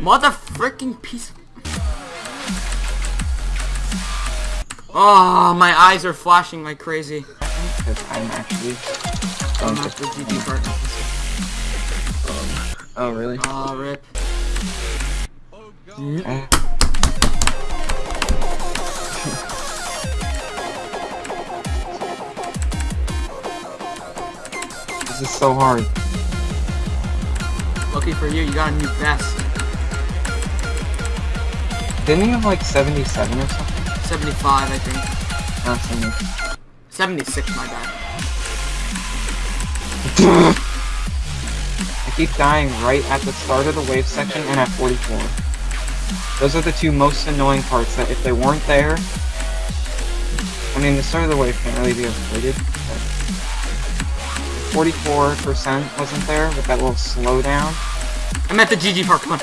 Mother freaking piece. Oh, my eyes are flashing like crazy. Because I'm actually I'm not the GG part. Oh, really? Oh, rip. Eh. this is so hard. Lucky for you, you got a new vest. Didn't you have like 77 or something? 75, I think. Ah, Not 70. 76, my bad. I keep dying right at the start of the wave section and at 44. Those are the two most annoying parts that if they weren't there... I mean, the start of the wave can't really be avoided, 44% wasn't there with that little slowdown. I'm at the GG part, come on.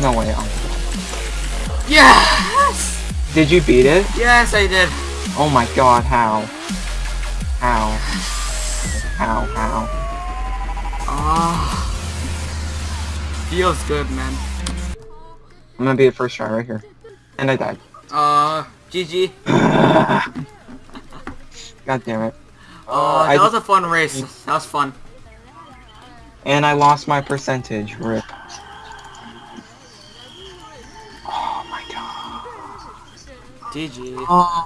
No way. um, Yes! Did you beat it? Yes, I did. Oh my god, how? How? How, how? Ah. Feels good, man. I'm gonna be at first try right here. And I died. Uh, GG. God damn it. Oh, I that was a fun race. That was fun. And I lost my percentage. Rip. Oh my god. GG. Oh.